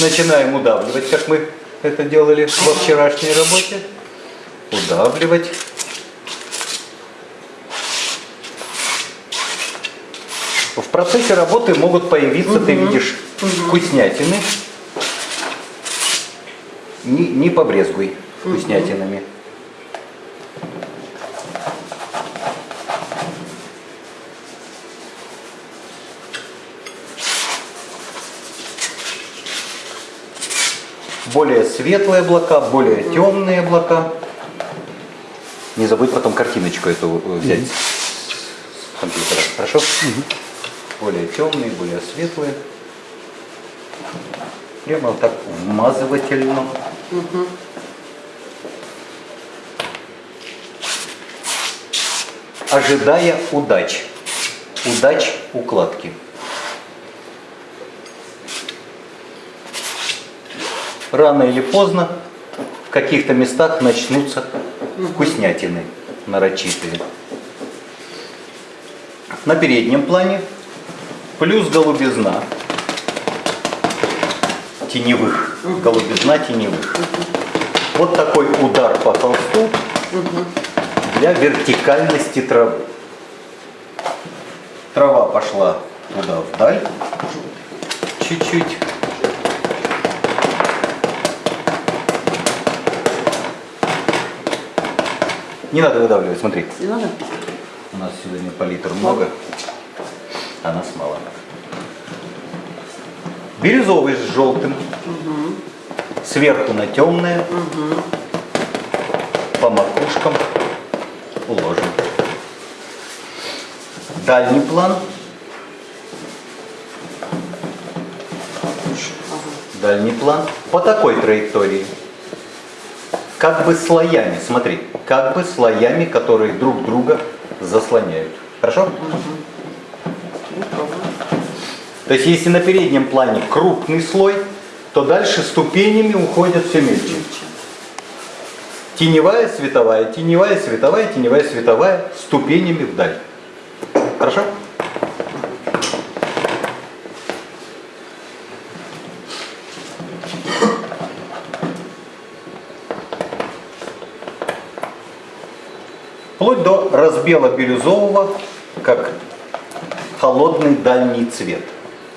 Начинаем удавливать, как мы это делали во вчерашней работе. Удавливать. В процессе работы могут появиться, ты видишь, вкуснятины. Не, не побрезгуй вкуснятинами. Более светлые облака, более темные облака. Не забудь потом картиночку эту э, взять с компьютера, хорошо? Более темные, более светлые. Прямо вот так вмазывательно. Ожидая удач. Удач укладки. Рано или поздно в каких-то местах начнутся вкуснятины нарочитые. На переднем плане плюс голубизна теневых. Голубизна теневых. Вот такой удар по холсту для вертикальности травы. Трава пошла туда вдаль чуть-чуть. Не надо выдавливать, смотри. Не надо? У нас сегодня палитр много, а нас мало. Бирюзовый с желтым. Угу. Сверху на темное. Угу. По макушкам уложим. Дальний план. Дальний план. По такой траектории как бы слоями, смотри, как бы слоями, которые друг друга заслоняют. Хорошо? То есть если на переднем плане крупный слой, то дальше ступенями уходят все мельче. Теневая, световая, теневая, световая, теневая, световая, ступенями вдаль. Хорошо? Вплоть до разбела бирюзового, как холодный дальний цвет.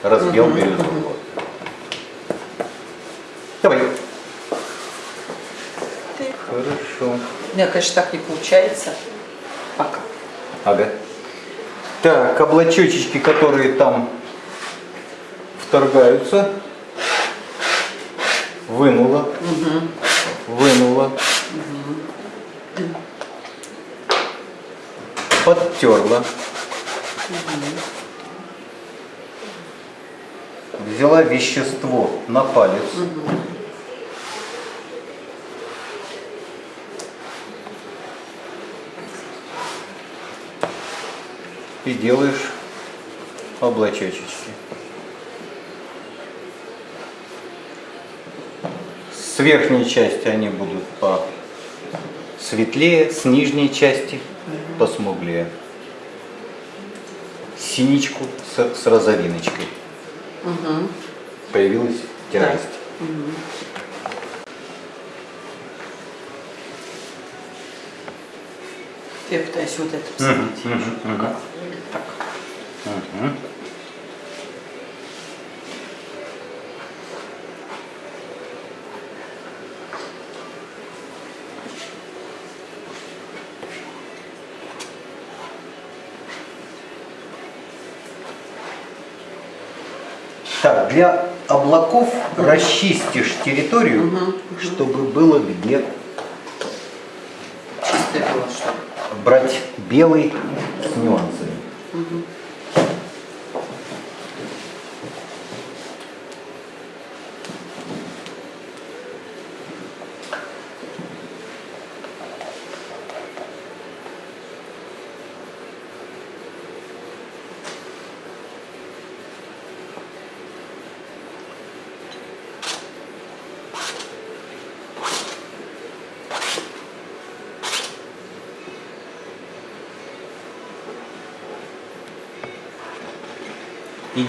Разбел угу, бирюзового. Давай. Ты. Хорошо. У меня, конечно, так не получается. Пока. Ага. Так, облачочки, которые там вторгаются. Вынула. Угу. Вынула. Угу подтерла. Взяла вещество на палец. И делаешь облачочки. С верхней части они будут по светлее, с нижней части посмуглее. Синичку с, с розовиночкой. Угу. Появилась тяжесть. Да. Угу. Я пытаюсь вот это посмотреть. Угу. Угу. Так. Угу. Так, для облаков угу. расчистишь территорию, угу. чтобы было где брать белый с нюансами. Угу.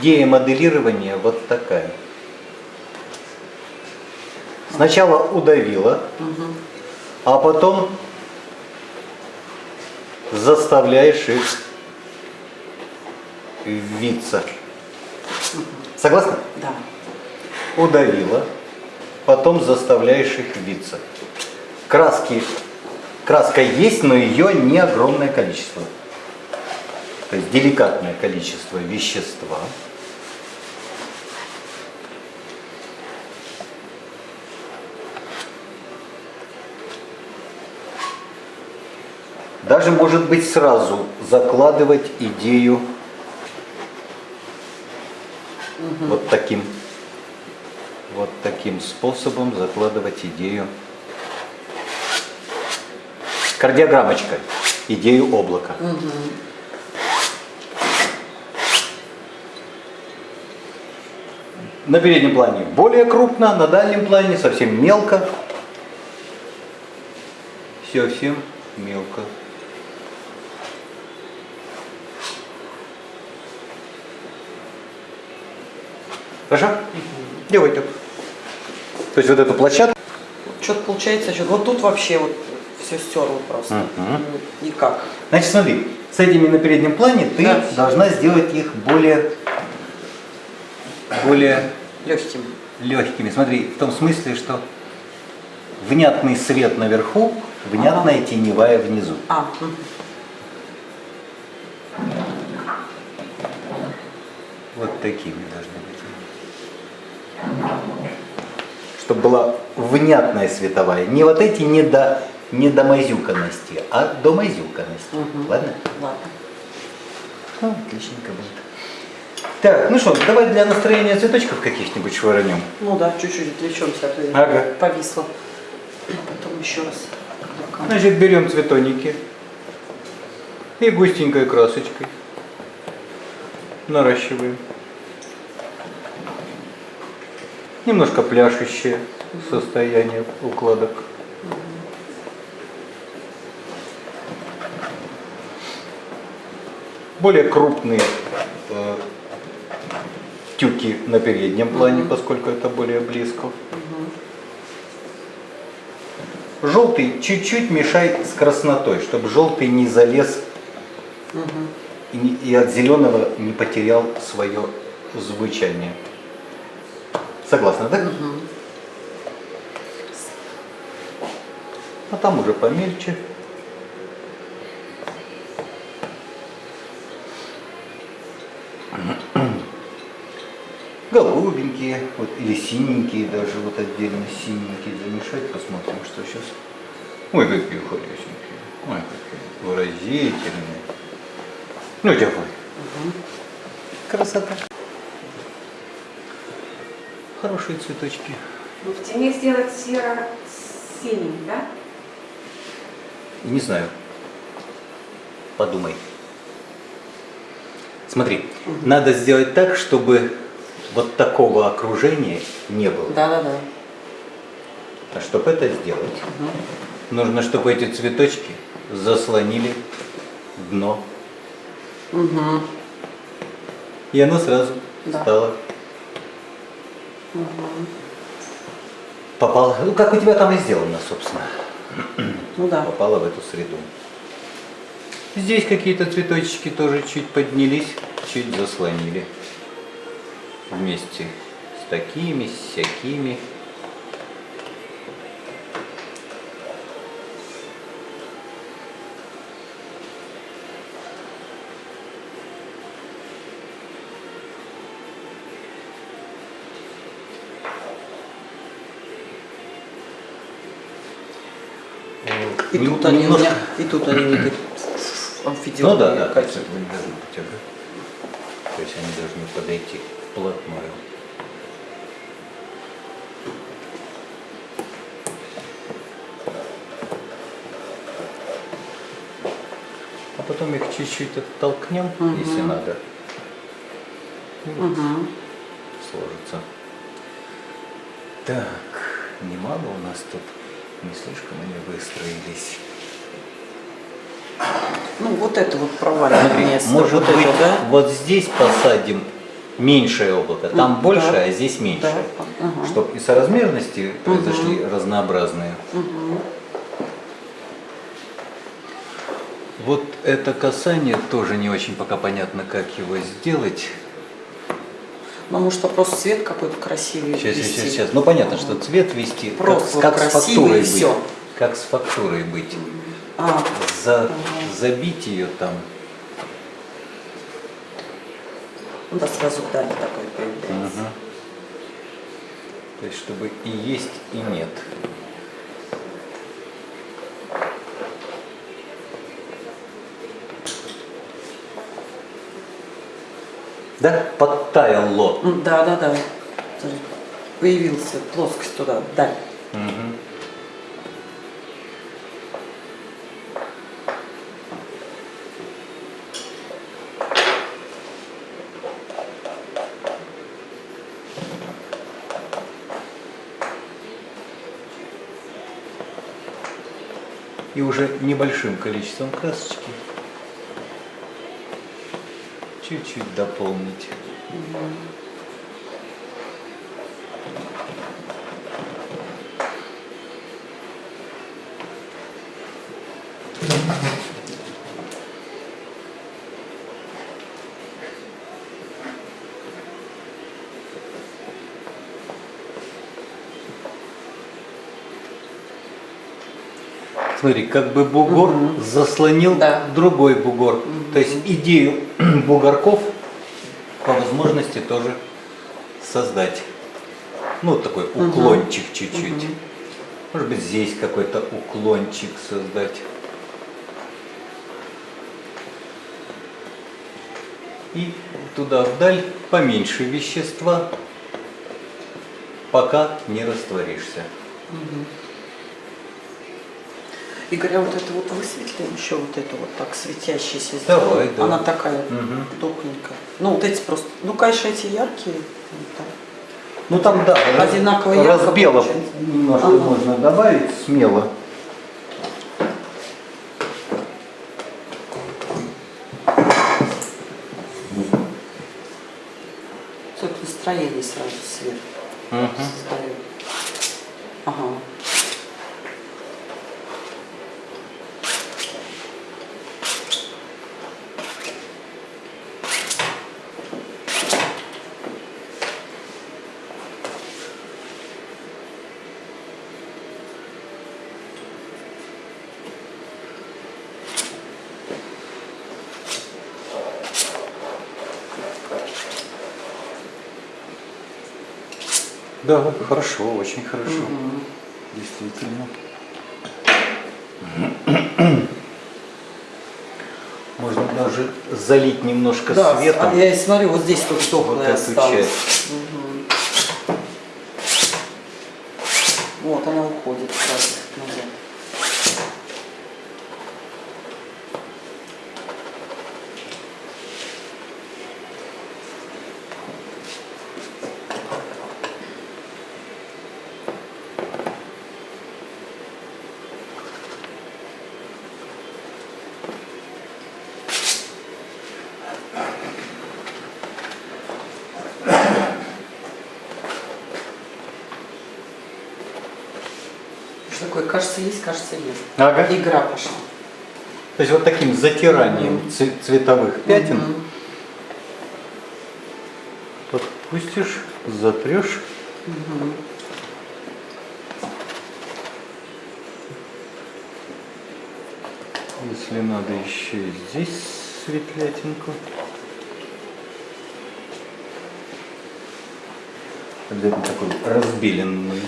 Идея моделирования вот такая. Сначала удавила, а потом заставляешь их виться. Согласна? Да. Удавила, потом заставляешь их виться. Краски, краска есть, но ее не огромное количество. То есть деликатное количество вещества. Даже может быть сразу закладывать идею вот таким вот таким способом закладывать идею кардиограммочкой, идею облака. На переднем плане более крупно, на дальнем плане совсем мелко. Совсем мелко. Хорошо? Делай так. То есть вот эту площадку Что-то получается, что вот тут вообще вот все стерло просто. Ну, Никак. Значит, смотри, с этими на переднем плане ты Да. должна сделать их более, более Легким. легкими. Смотри, в том смысле, что внятный свет наверху, внятная теневая внизу. А. Вот такими должны. Чтобы была внятная световая. Не вот эти не до, не до мазюканности, а до мазюканности. Мгм. Ладно? ладно. Ну, отличненько будет. Так, ну что, давай для настроения цветочков каких-нибудь швырнем. Ну да, чуть-чуть отвлечемся, а то я Ага. повисла. Потом еще раз. Значит, берем цветоники и густенькой красочкой наращиваем. Немножко пляшущее состояние укладок. Более крупные э, тюки на переднем плане, поскольку это более близко. Желтый чуть-чуть мешай с краснотой, чтобы желтый не залез и, не- и от зеленого не потерял свое звучание. Согласна, да? А там уже помельче. Голубенькие, вот, или синенькие даже, вот отдельно синенькие замешать, посмотрим, что сейчас. Ой, какие хорошенькие, ой, какие выразительные. Ну, давай. Красота. Хорошие цветочки. Ну, в тени сделать серо-синий, да? Не знаю. Подумай. Смотри, надо сделать так, чтобы вот такого окружения не было. Да-да-да. А чтобы это сделать, нужно, чтобы эти цветочки заслонили дно. Угу. И оно сразу Да. стало. Попало, ну как у тебя там и сделано, собственно. Ну да. попала в эту среду. Здесь какие-то цветочки тоже чуть поднялись, чуть заслонили. Вместе с такими, с всякими. И Нем- тут они немножко- меня, и тут они не такие Ну да, да, кольца не должны быть, ага. То есть они должны подойти вплотную. А потом их чуть-чуть оттолкнем, Мгм. если надо. И вот Мгм. сложится. Так, немало у нас тут. Не слишком они выстроились. Ну вот это вот провалим наконец-то. Может вот быть, это, да? вот здесь посадим меньшее облако. Там Мгм, больше, да. а здесь меньше. Да, ага. Чтобы и соразмерности произошли разнообразные. Вот это касание тоже не очень пока понятно, как его сделать. Ну, может, просто цвет какой-то красивый Сейчас, ввести. сейчас, сейчас. Ну понятно, что цвет вести. Просто как, как с фактурой и быть. всё. Как с фактурой быть. А, За, забить ее там. ну да, сразу даль такой появляется. Мгм. То есть, чтобы и есть, и нет. Да, подтаяло. М, Да, да, да. Появился плоскость туда, даль. Мгм. И уже небольшим количеством красочки чуть-чуть дополнить. Смотри, как бы бугор заслонил Да. другой бугор. То есть идею бугорков по возможности тоже создать. Ну, вот такой уклончик чуть-чуть. Может быть, здесь какой-то уклончик создать. И туда вдаль поменьше вещества, пока не растворишься. Игорь, а вот это вот высветлим еще вот эту вот так светящейся Давай, да. Она такая Мгм. тухленькая. Ну, вот эти просто, ну, конечно, эти яркие. ну, так. Ну там да, Одинаково ярко получается. немножко Ага. можно добавить смело. Тут настроение сразу свет создает. Ага. Да, хорошо, очень хорошо. Действительно. Можно даже залить немножко Да, светом. а я смотрю, вот здесь тут Вот тухлое эту осталось. часть. Мгм. Вот она уходит сразу назад. Что такое? Кажется, нет. Ага. Игра пошла. То есть вот таким затиранием цве- цветовых пятен Мгм. подпустишь, затрешь. Если надо еще и здесь светлятинку. Обязательно такую разбеленную.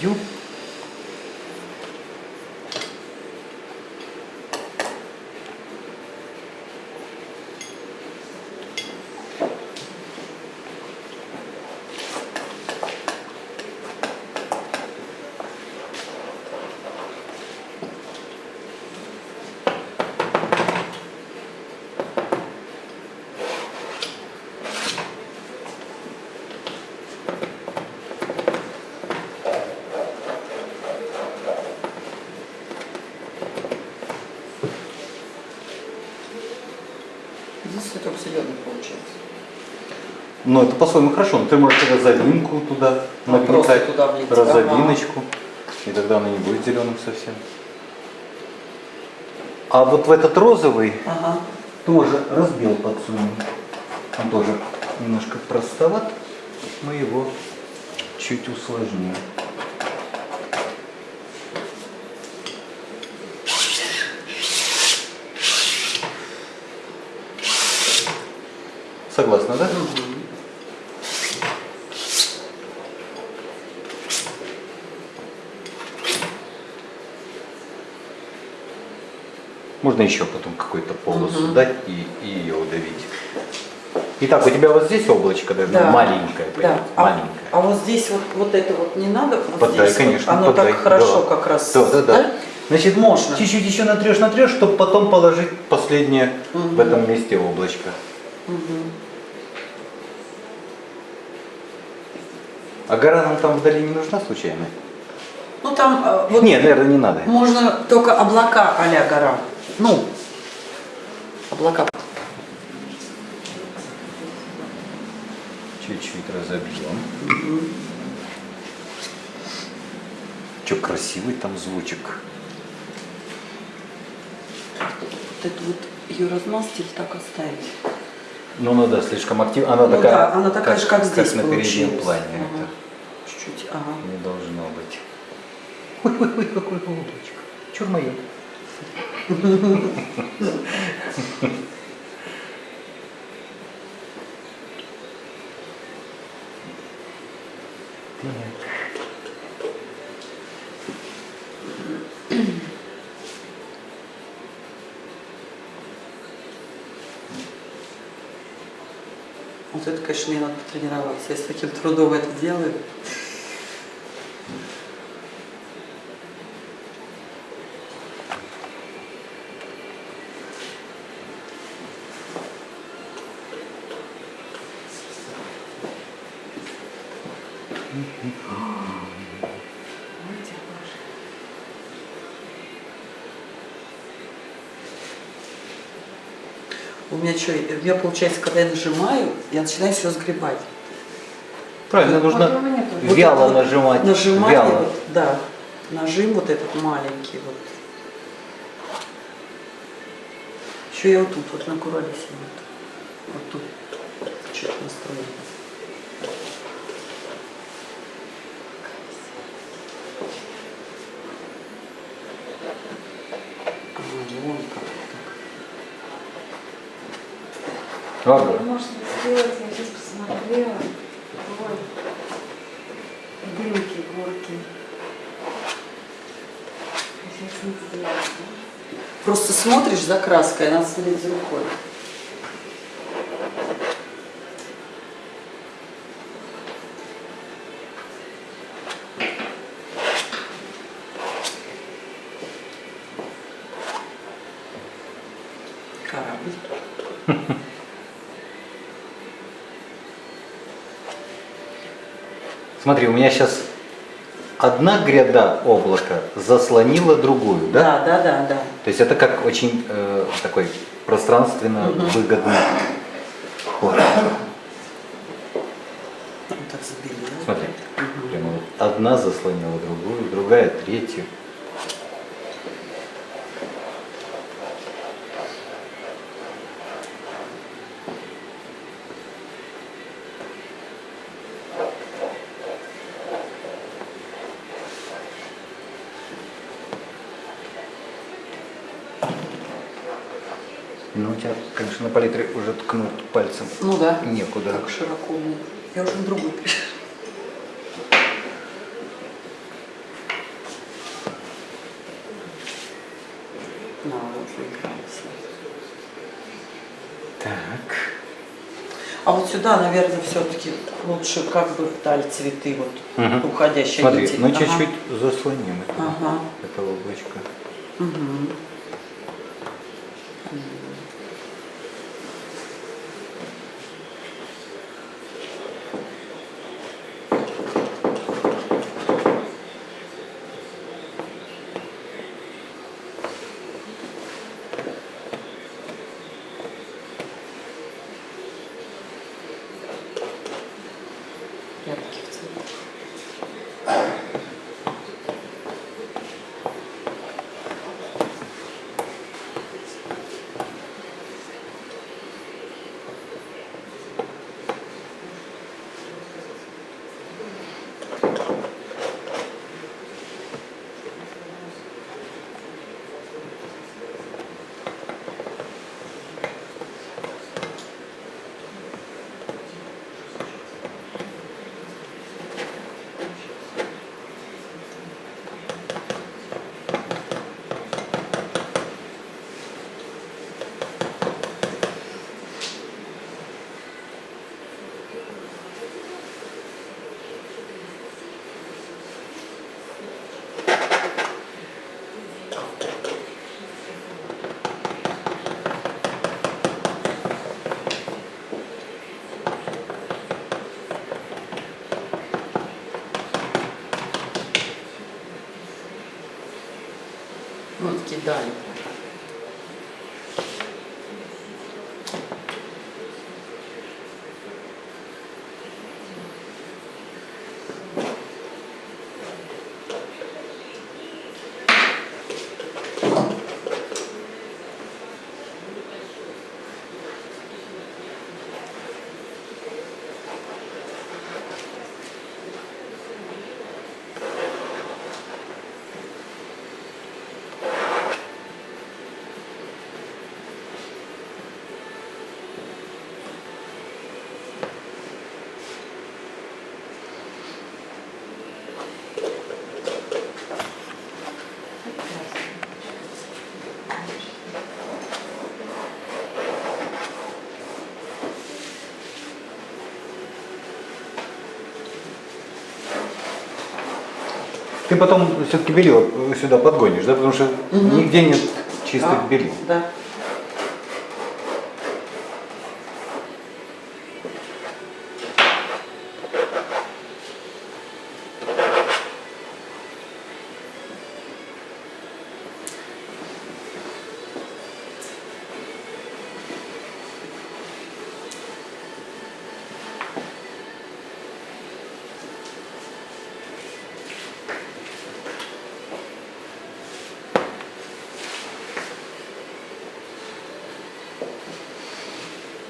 Ну, это по-своему хорошо. Но ты можешь розовинку туда Ну, нагнетать, туда влить. розовиночку, и тогда она не будет зеленым совсем. А вот в этот розовый Ага. тоже разбил подсунем. Он тоже немножко простоват. Мы его чуть усложним. Согласна, да? Можно еще потом какую-то полосу дать и, и ее удавить. Итак, у тебя вот здесь облачко должно Да. маленькое, Да. А, маленькое. а вот здесь вот, вот это вот не надо? Вот Подай, здесь вот? конечно, Оно подай, так хорошо да. как раз. Да, да, да. Значит, Можно. Чуть-чуть еще натрешь, натрешь, чтобы потом положить последнее в этом месте облачко. А гора нам там вдали не нужна случайно? Ну там э, вот Нет, наверное, не надо. можно только облака а-ля гора. Ну, облака. Чуть-чуть разобьем. Че красивый там звучек. Вот эту вот ее размазать или так оставить? Ну, ну да, слишком активно. Она Ну такая, да, она такая же, как здесь на переднем плане. Ага. Чуть-чуть, ага. не должно быть. Ой-ой-ой, какое облачко. Чур мое. Вот это, конечно, мне надо потренироваться. Я с таким трудом это делаю. У меня что, у меня получается, когда я нажимаю, я начинаю все сгребать. Правильно, нужно. Вот вяло вот нажимать. Нажимание, вяло. вот, да. Нажим вот этот маленький вот. Еще я вот тут вот на куролесе вот. Вот тут. Что-то настроено. А, вон как так. Ладно. Можно сделать, я сейчас посмотрела. Ой. Дымки, горки. Сейчас не сделать. Просто смотришь за краской, она следит за рукой. Корабль. Смотри, у меня сейчас одна гряда облака заслонила другую, да? Да, да, да, да. То есть это как очень э, такой пространственно выгодный ход. Смотри, прямо вот одна заслонила другую, другая третью. Ну, у тебя, конечно, на палитре уже ткнуть пальцем Ну да. некуда. Так широко. Я уже на другую пришла. Вот выигрался. Так. А вот сюда, наверное, все-таки лучше как бы вдаль цветы вот Мгм. уходящие Смотри, ну Ага. чуть-чуть заслоним это, Ага. это облачко. Мгм. Ты потом все-таки белье сюда подгонишь, да? Потому что Мгм. нигде нет чистых Да, белье. Да.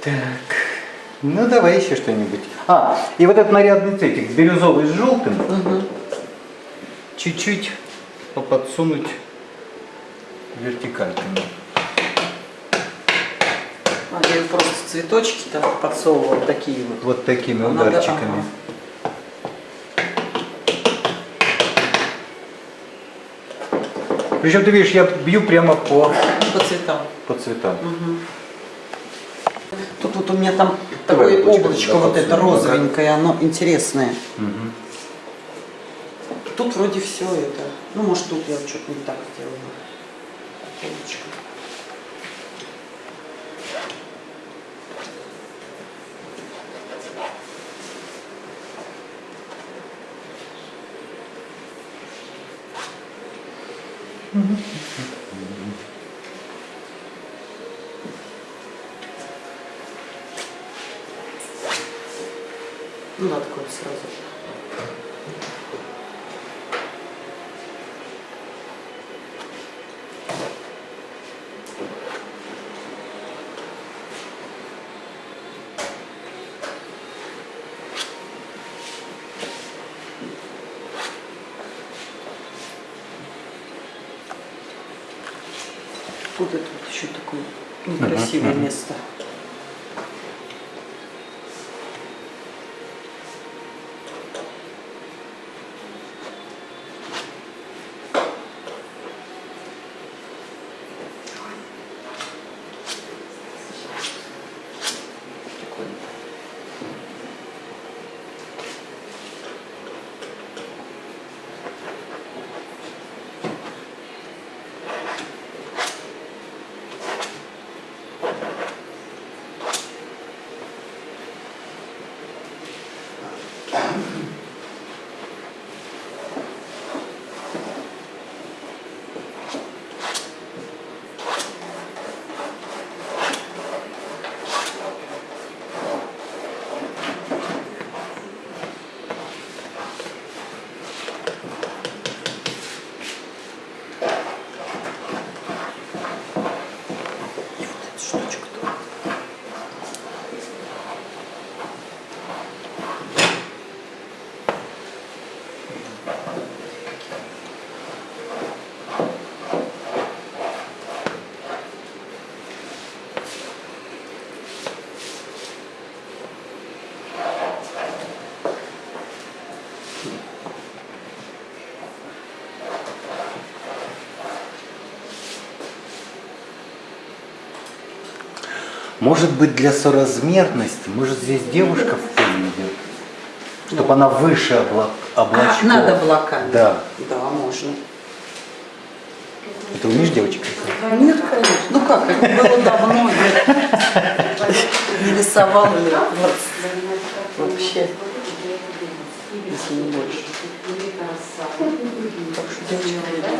Так, ну давай еще что-нибудь. А, и вот этот нарядный цветик, бирюзовый с желтым, чуть-чуть подсунуть вертикальками. А я просто цветочки там подсовывала такие вот. Вот такими А надо- ударчиками. Причем ты видишь, я бью прямо по, По цветам. по цветам. Тут вот у меня там Давай такое облачко вот это ага. розовенькое, оно интересное. Мгм. Тут вроде все это. Ну, может, тут я что-то не так сделала. Облачко. Ну Может быть для соразмерности, может здесь девушка в поле идет, чтобы она выше обла... облачков. А, над облаками. Да. Да, можно. Это умеешь девочек? рисовать? Нет, конечно. Ну как, это было давно. Я не рисовала лет 20 вообще, если не больше. Так что девочка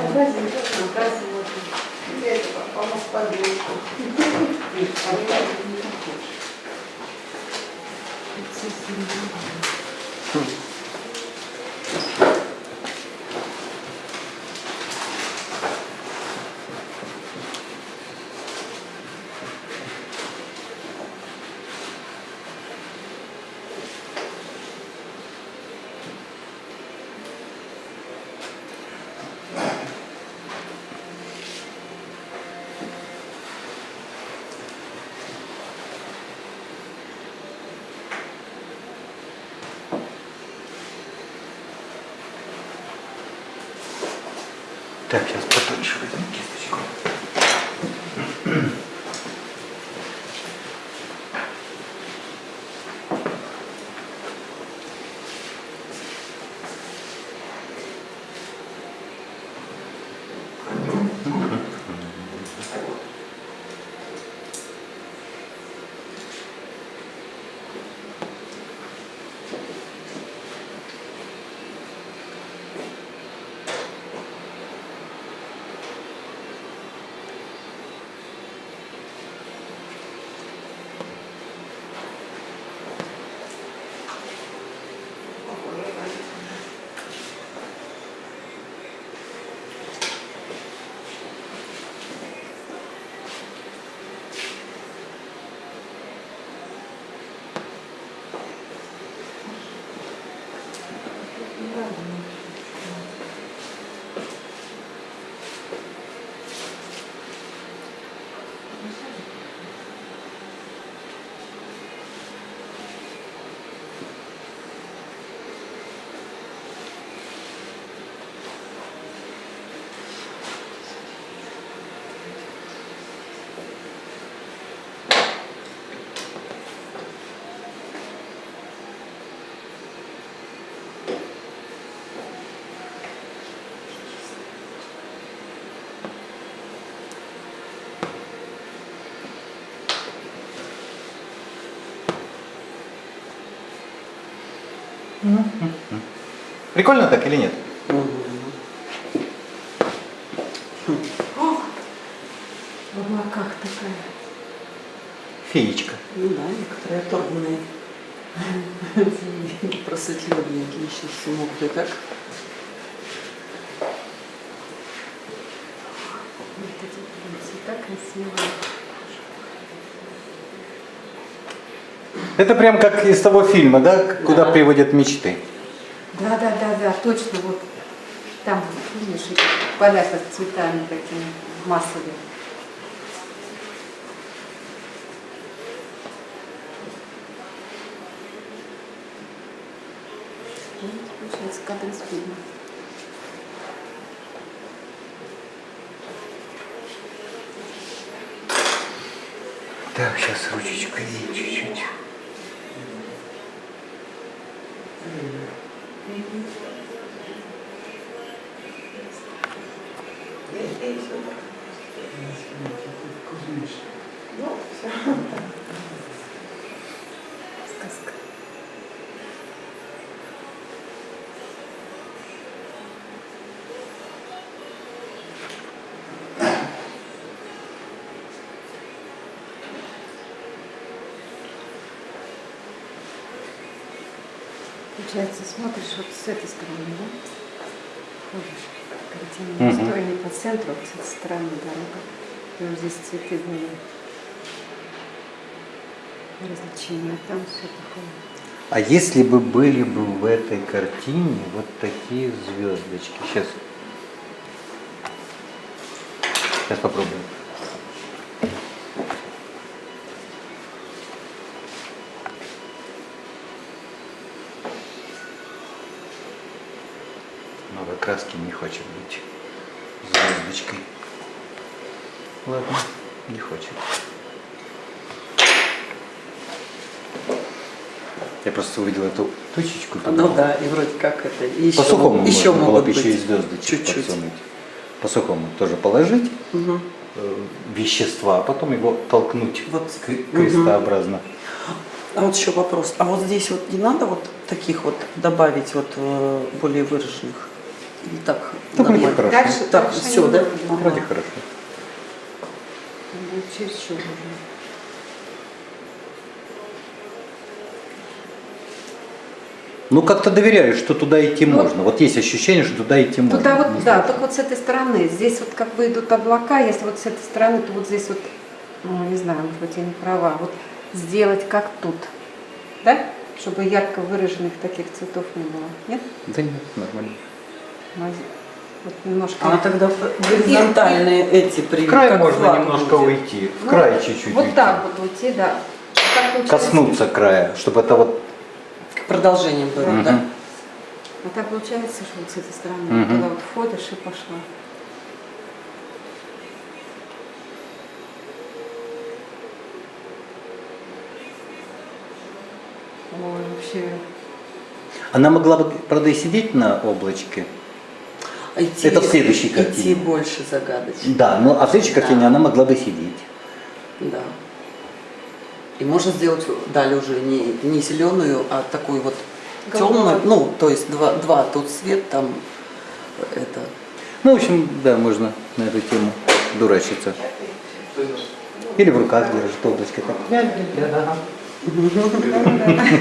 Так, сейчас потоньше возьму Прикольно так или нет? В облаках такая. Феечка. Ну да, некоторые оторванные просветленники еще все могут и так. Вот эти прям цвета красивые. Это прям как из того фильма, да? Куда Да. приводят мечты. Да, да, да, да, точно. Вот там, видишь, поля с цветами такими массовыми. Вот, Получается кадр из фильма. Так, сейчас ручечкой чуть-чуть. Сказка. Получается, смотришь вот с этой стороны, да? Ходишь. Картина стоя не по центру, а с этой стороны дорога. И вот здесь цветы были. Развлечения, а там все такое. А если бы были бы в этой картине вот такие звездочки? Сейчас. Сейчас попробуем. Новой краски не хочет быть звездочкой. Ладно, не хочет. Я просто увидел эту точечку. Ну да, и вроде как это. И По еще, сухому мог- еще можно было могут бы еще и звездочек Чуть-чуть. подсунуть. По сухому тоже положить Мгм. э, вещества, а потом его толкнуть Вот. крестообразно. А вот еще вопрос. А вот здесь вот не надо вот таких вот добавить вот э, более выраженных? Или так? Да, вроде нормально? хорошо. Дальше, Так, дальше всё, не да? Ну, Вроде хорошо. Будет чересчур уже. Ну, как-то доверяю, что туда идти Ну, можно. Вот есть ощущение, что туда идти можно. Туда Не вот, да, знаю. только вот с этой стороны. Здесь вот как бы идут облака, если вот с этой стороны, то вот здесь вот, ну, не знаю, может быть, я не права, вот сделать как тут, да? Чтобы ярко выраженных таких цветов не было. Нет? Да нет, нормально. Вот немножко. А тогда горизонтальные эти при В край можно флаг немножко будет. уйти. В Ну, край чуть-чуть Вот уйти. так вот уйти, да. Так Коснуться края, чтобы это вот... Продолжением было, Мгм. да? А так получается, что вот с этой стороны вот туда вот входишь и пошла. Ой, вообще. Она могла бы, правда, и сидеть на облачке. Идти- Это в следующей Идти картине. больше загадочно. Да, ну а в следующей Да. картине она могла бы сидеть. Да. И можно сделать далее уже не, не зеленую, а такую вот темную, ну, то есть два, два тут свет, там это. Ну, в общем, да, можно на эту тему дурачиться. Или в руках держит облачко. Так.